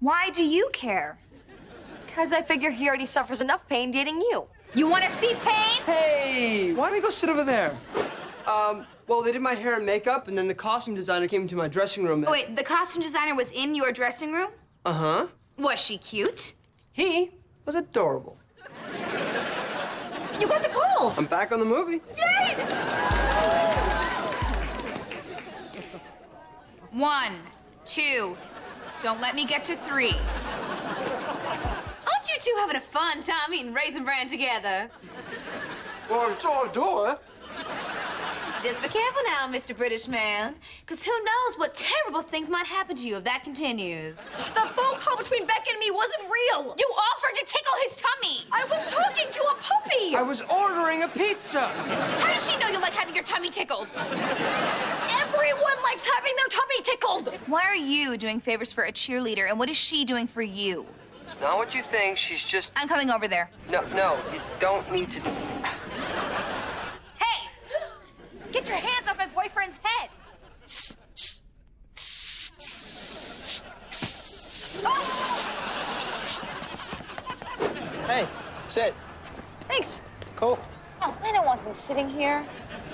Why do you care? Because I figure he already suffers enough pain dating you. You want to see pain? Hey, why don't I go sit over there? Um, well, they did my hair and makeup, and then the costume designer came into my dressing room. Oh, wait, the costume designer was in your dressing room? Uh-huh. Was she cute? He was adorable. You got the call. I'm back on the movie. Yay! One, two. Don't let me get to three. Aren't you two having a fun time eating Raisin Bran together? Well, it's all door. Just be careful now, Mr. British man. Because who knows what terrible things might happen to you if that continues. The phone call between Beck and me wasn't real. You offered to tickle his tummy. I was talking to a puppy. I was ordering a pizza. How does she know you like having your tummy tickled? Everyone likes having their tummy tickled. Why are you doing favors for a cheerleader, and what is she doing for you? It's not what you think. She's just... I'm coming over there. No, no, you don't need to... Hey! Get your hands off my boyfriend's head! Hey, sit. Thanks. Cool. Oh, I don't want them sitting here.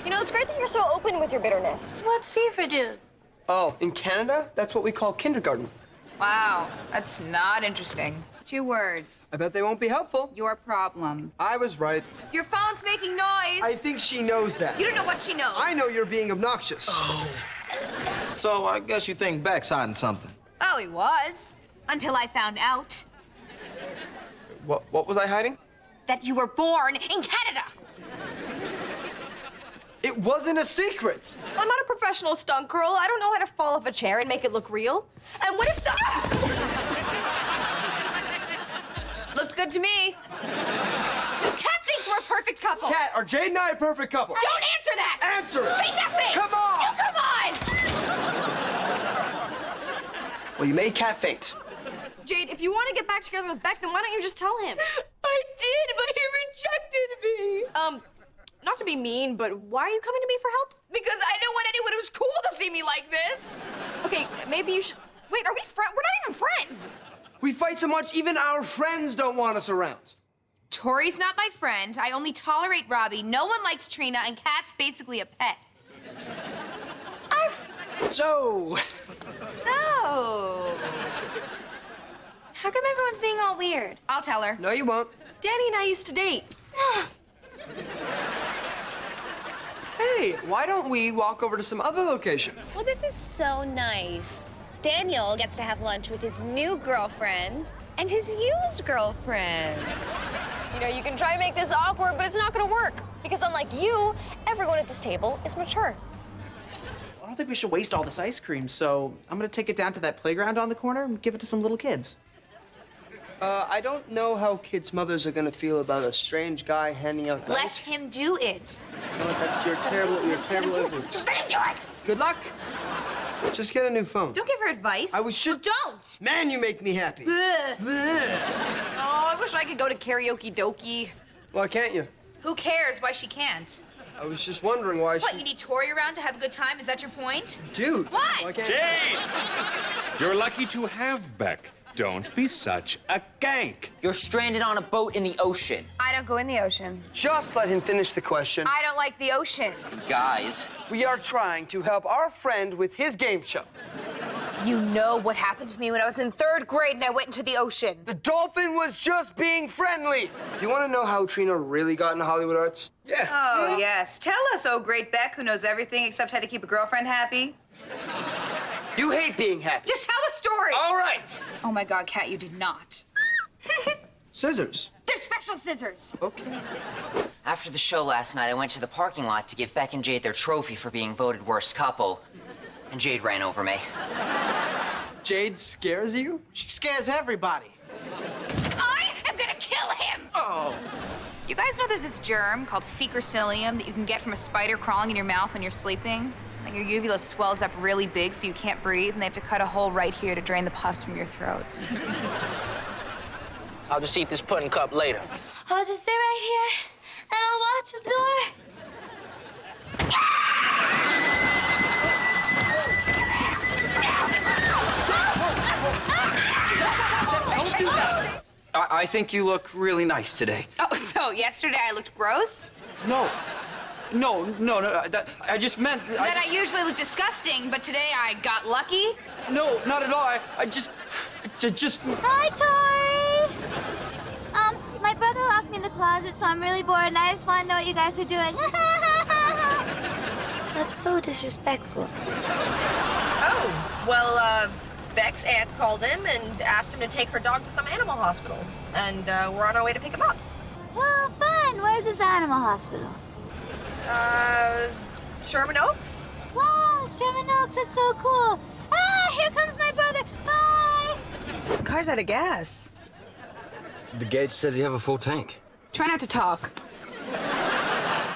You know, it's great that you're so open with your bitterness. What's FIFA do? Oh, in Canada, that's what we call kindergarten. Wow, that's not interesting. Two words. I bet they won't be helpful. Your problem. I was right. Your phone's making noise. I think she knows that. You don't know what she knows. I know you're being obnoxious. Oh. So I guess you think Beck's hiding something. Oh, he was. Until I found out What, what was I hiding? that you were born in Canada. It wasn't a secret. I'm not a professional stunt girl. I don't know how to fall off a chair and make it look real. And what if the... Looked good to me. Cat thinks we're a perfect couple. Cat, are Jade and I a perfect couple? Don't answer that. Answer it. Say nothing. Come on. You come on. Well, you made Cat faint. Jade, if you want to get back together with Beck, then why don't you just tell him? I did, but he rejected me. Um, not to be mean, but why are you coming to me for help? Because I don't want anyone who's cool to see me like this. Okay, maybe you should... Wait, are we friends? We're not even friends. We fight so much, even our friends don't want us around. Tori's not my friend. I only tolerate Robbie. No one likes Trina, and Cat's basically a pet. So, So. How come everyone's being all weird? I'll tell her. no, you won't. Danny and I used to date. Hey, why don't we walk over to some other location? Well, this is so nice. Daniel gets to have lunch with his new girlfriend and his used girlfriend. You know, you can try and make this awkward, but it's not gonna work. Because unlike you, everyone at this table is mature. I don't think we should waste all this ice cream, so I'm gonna take it down to that playground on the corner and give it to some little kids. Uh, I don't know how kids' mothers are gonna feel about a strange guy handing out Let ice. him do it. No, that's your terrible, your terrible influence. Let him do it. Good luck. Just get a new phone. Don't give her advice. I was just. Don't. Man, you make me happy. Bleh. Oh, I wish I could go to Karaoke Dokie. Why can't you? Who cares why she can't? I was just wondering why What, she. you need Tori around to have a good time? Is that your point? Dude. What? Why can't Jade! You're lucky to have Beck. Don't be such a gank. You're stranded on a boat in the ocean. I don't go in the ocean. Just let him finish the question. I don't like the ocean. Guys, We are trying to help our friend with his game show. You know what happened to me when I was in third grade and I went into the ocean. The dolphin was just being friendly. You want to know how Trina really got into Hollywood Arts? Yeah. Oh, yes. Tell us, oh great Beck, who knows everything except how to keep a girlfriend happy. You hate being happy. Just tell the story. All right. Oh my God, Cat, you did not. Scissors. They're special scissors. Okay. after the show last night, I went to the parking lot to give Beck and Jade their trophy for being voted worst couple. And Jade ran over me. Jade scares you? She scares everybody. I am gonna kill him. Oh. You guys know there's this germ called fecercilium that you can get from a spider crawling in your mouth when you're sleeping? Like your uvula swells up really big so you can't breathe, and they have to cut a hole right here to drain the pus from your throat. I'll just eat this pudding cup later. I'll just stay right here and I'll watch the door. I, I think you look really nice today. Oh, so yesterday I looked gross? No. No, no, no. That, I just meant. That I usually look disgusting, but today I got lucky? No, not at all. I, I just. j- Just. Hi, Tori! Um, my brother locked me in the closet, so I'm really bored, and I just want to know what you guys are doing. That's so disrespectful. Oh, well, uh, Beck's aunt called him and asked him to take her dog to some animal hospital. And uh, we're on our way to pick him up. Well, fun. Where's this animal hospital? Uh, Sherman Oaks? Wow, Sherman Oaks, that's so cool. Ah, here comes my brother. Bye. Car's out of gas. The gauge says you have a full tank. Try not to talk.